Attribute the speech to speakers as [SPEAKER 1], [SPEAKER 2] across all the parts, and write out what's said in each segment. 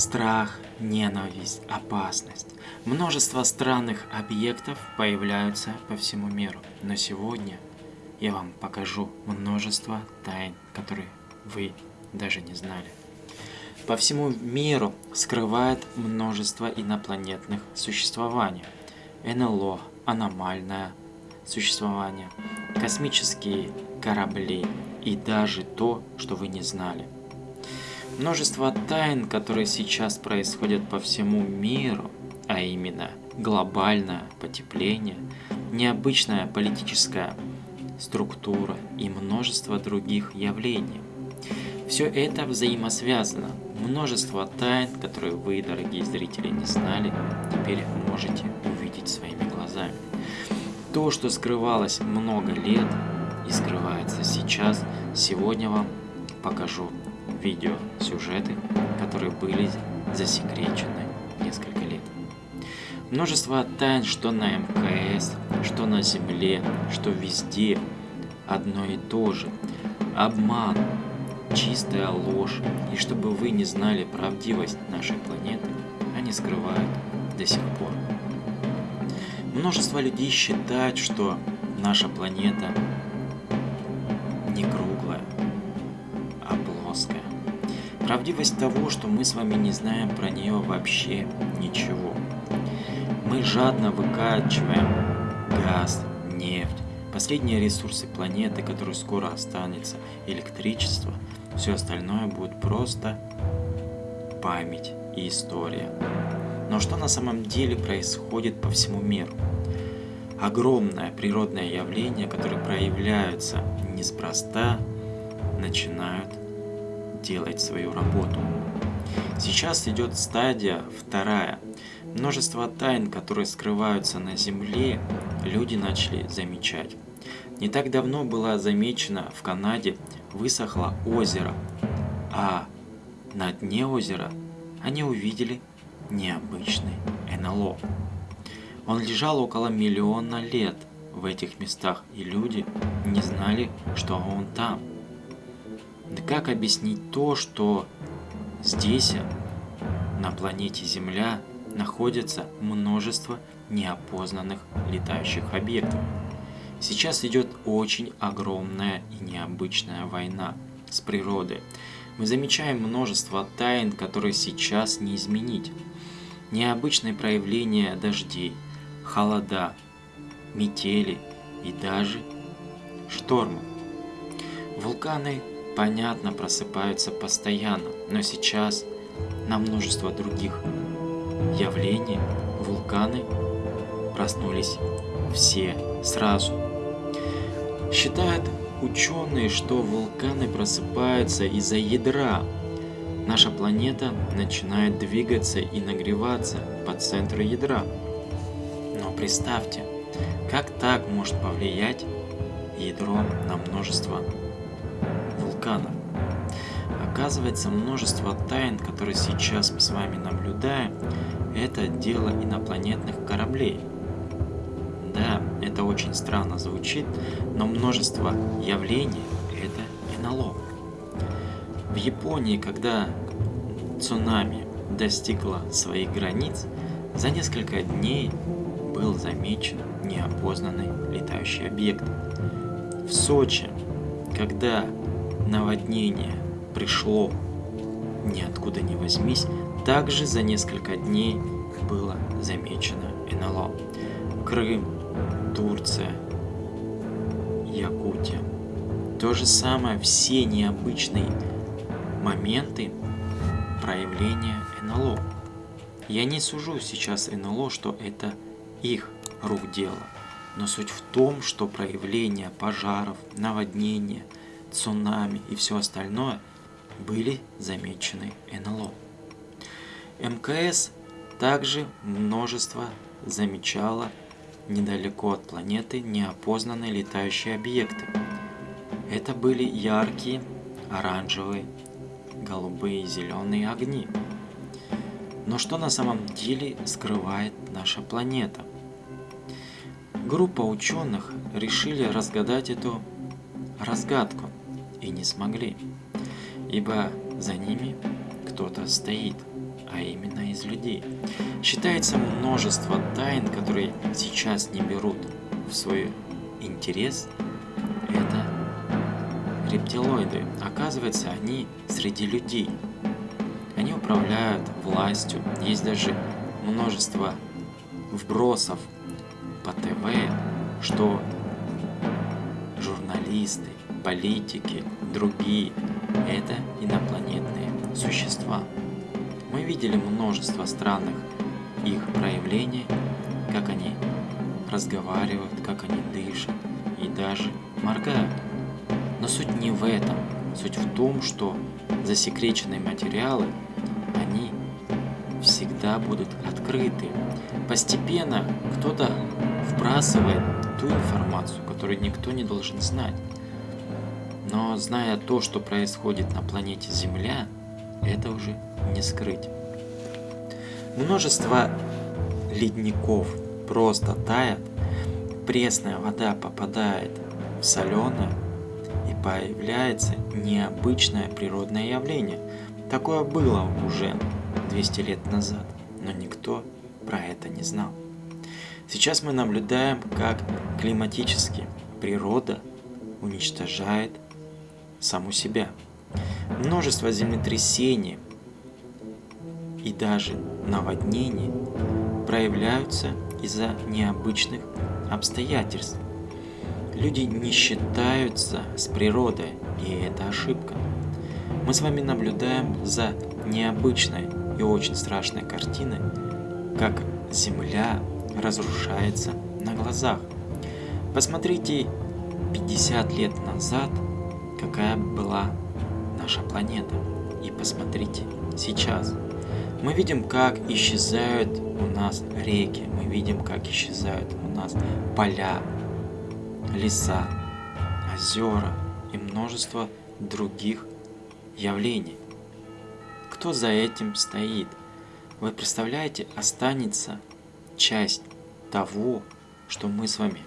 [SPEAKER 1] Страх, ненависть, опасность. Множество странных объектов появляются по всему миру. Но сегодня я вам покажу множество тайн, которые вы даже не знали. По всему миру скрывает множество инопланетных существований. НЛО, аномальное существование, космические корабли и даже то, что вы не знали – Множество тайн, которые сейчас происходят по всему миру, а именно глобальное потепление, необычная политическая структура и множество других явлений. Все это взаимосвязано. Множество тайн, которые вы, дорогие зрители, не знали, теперь можете увидеть своими глазами. То, что скрывалось много лет и скрывается сейчас, сегодня вам покажу видео, сюжеты, которые были засекречены несколько лет. Множество тайн, что на МКС, что на Земле, что везде, одно и то же. Обман, чистая ложь, и чтобы вы не знали правдивость нашей планеты, они скрывают до сих пор. Множество людей считают, что наша планета Правдивость того, что мы с вами не знаем про нее вообще ничего. Мы жадно выкачиваем газ, нефть, последние ресурсы планеты, которые скоро останется, электричество, все остальное будет просто память и история. Но что на самом деле происходит по всему миру? Огромное природное явление, которое проявляются неспроста, начинают делать свою работу. Сейчас идет стадия вторая. Множество тайн, которые скрываются на Земле, люди начали замечать. Не так давно было замечено в Канаде высохло озеро, а на дне озера они увидели необычный НЛО. Он лежал около миллиона лет в этих местах, и люди не знали, что он там. Да как объяснить то, что здесь, на планете Земля, находится множество неопознанных летающих объектов? Сейчас идет очень огромная и необычная война с природой. Мы замечаем множество тайн, которые сейчас не изменить. Необычные проявления дождей, холода, метели и даже штормов. Вулканы понятно, просыпаются постоянно, но сейчас на множество других явлений вулканы проснулись все сразу. Считают ученые, что вулканы просыпаются из-за ядра. Наша планета начинает двигаться и нагреваться по центру ядра. Но представьте, как так может повлиять ядро на множество вулкана. Оказывается, множество тайн, которые сейчас мы с вами наблюдаем, это дело инопланетных кораблей. Да, это очень странно звучит, но множество явлений – это НЛО. В Японии, когда цунами достигло своих границ, за несколько дней был замечен неопознанный летающий объект. В Сочи, когда наводнение пришло ниоткуда не возьмись, также за несколько дней было замечено НЛО. Крым, Турция, Якутия. То же самое, все необычные моменты проявления НЛО. Я не сужу сейчас НЛО, что это их рук дело. Но суть в том, что проявление пожаров, наводнения – цунами и все остальное были замечены НЛО. МКС также множество замечало недалеко от планеты неопознанные летающие объекты. Это были яркие оранжевые, голубые и зеленые огни. Но что на самом деле скрывает наша планета? Группа ученых решили разгадать эту разгадку и не смогли, ибо за ними кто-то стоит, а именно из людей. Считается множество тайн, которые сейчас не берут в свой интерес. Это рептилоиды. Оказывается, они среди людей. Они управляют властью. Есть даже множество вбросов по ТВ, что журналисты, политики, другие – это инопланетные существа. Мы видели множество странных их проявлений, как они разговаривают, как они дышат и даже моргают. Но суть не в этом. Суть в том, что засекреченные материалы, всегда будут открыты. Постепенно кто-то вбрасывает ту информацию, которую никто не должен знать. Но зная то, что происходит на планете Земля, это уже не скрыть. Множество ледников просто тает, пресная вода попадает в соленое, и появляется необычное природное явление. Такое было уже 200 лет назад, никто про это не знал. Сейчас мы наблюдаем, как климатически природа уничтожает саму себя. Множество землетрясений и даже наводнений проявляются из-за необычных обстоятельств. Люди не считаются с природой, и это ошибка. Мы с вами наблюдаем за необычной и очень страшной картиной, как Земля разрушается на глазах. Посмотрите 50 лет назад, какая была наша планета. И посмотрите сейчас. Мы видим, как исчезают у нас реки, мы видим, как исчезают у нас поля, леса, озера и множество других явлений. Кто за этим стоит? Вы представляете, останется часть того, что мы с вами,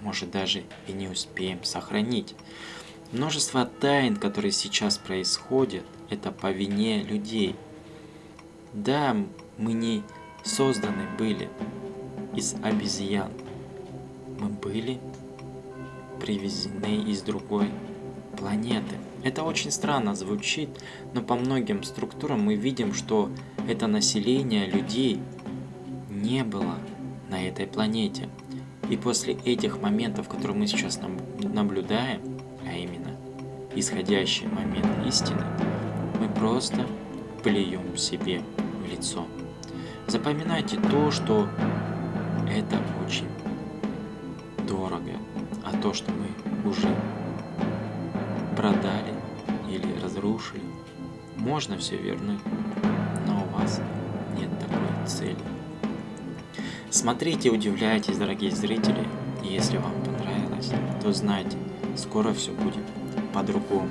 [SPEAKER 1] может, даже и не успеем сохранить. Множество тайн, которые сейчас происходят, это по вине людей. Да, мы не созданы были из обезьян. Мы были привезены из другой планеты. Это очень странно звучит, но по многим структурам мы видим, что это население людей не было на этой планете. И после этих моментов, которые мы сейчас наблюдаем, а именно исходящий момент истины, мы просто плюем себе в лицо. Запоминайте то, что это очень дорого, а то, что мы уже продали или разрушили, можно все вернуть, но у вас нет такой цели. Смотрите, удивляйтесь, дорогие зрители, и если вам понравилось, то знайте, скоро все будет по-другому.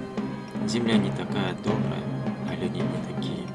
[SPEAKER 1] Земля не такая добрая, а люди не такие